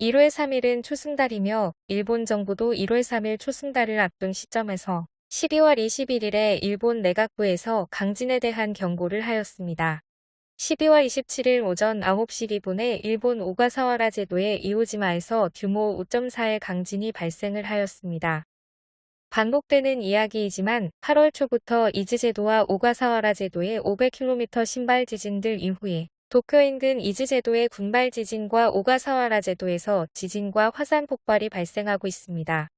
1월 3일은 초승달이며 일본 정부도 1월 3일 초승달을 앞둔 시점에서 12월 21일에 일본 내각부에서 강진에 대한 경고를 하였습니다. 12월 27일 오전 9시 기분에 일본 오가사와라 제도의 이오지마에서 규모 5.4의 강진이 발생을 하였습니다. 반복되는 이야기이지만 8월 초부터 이즈 제도와 오가사와라 제도의 500km 군발 지진들 이후에 도쿄 인근 이즈제도의 군발 지진과 오가사와라 제도에서 지진과 화산 폭발이 발생하고 있습니다.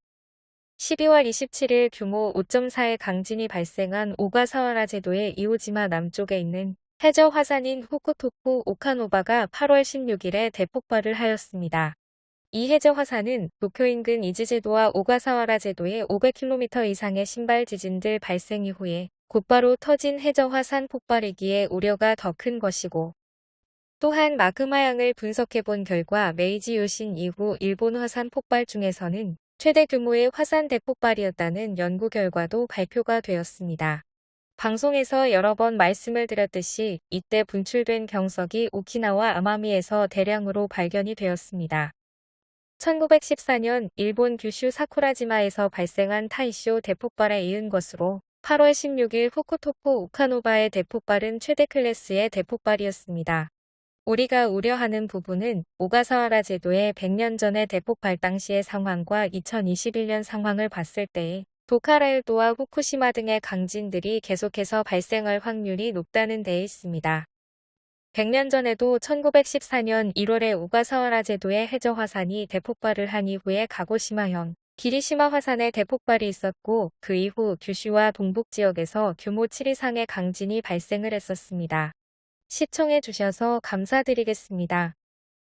12월 27일 규모 5.4의 강진이 발생한 오가사와라 제도의 이오지마 남쪽에 있는 해저 화산인 후쿠토쿠 오카노바가 8월 16일에 대폭발을 하였습니다. 이 해저 화산은 도쿄 인근 이즈제도와 오가사와라 제도의 500km 이상의 군발 지진들 발생 이후에 곧바로 터진 해저 화산 폭발이기에 우려가 더 큰 것이고 또한 마그마양을 분석해 본 결과 메이지 유신 이후 일본 화산 폭발 중에서는 최대 규모의 화산 대폭발이었다는 연구 결과도 발표가 되었습니다. 방송에서 여러 번 말씀을 드렸듯이 이때 분출된 경석이 오키나와 아마미에서 대량으로 발견이 되었습니다. 1914년 일본 규슈 사쿠라지마에서 발생한 타이쇼 대폭발에 이은 것으로 8월 16일 후쿠토쿠 우카노바의 대폭발은 최대 클래스의 대폭발이었습니다. 우리가 우려하는 부분은 오가사와라 제도의 100년 전의 대폭발 당시의 상황과 2021년 상황을 봤을 때에 도카라일도와 후쿠시마 등의 강진들이 계속해서 발생할 확률이 높다는 데에 있습니다. 100년 전에도 1914년 1월에 오가사와라 제도의 해저 화산이 대폭발을 한 이후에 가고시마현, 기리시마 화산의 대폭발이 있었고 그 이후 규슈와 동북 지역에서 규모 7 이상의 강진이 발생을 했었습니다. 시청해주셔서 감사드리겠습니다.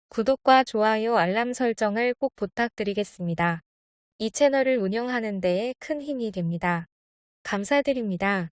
구독과 좋아요 알람 설정을 꼭 부탁드리겠습니다. 이 채널을 운영하는 데에 큰 힘이 됩니다. 감사드립니다.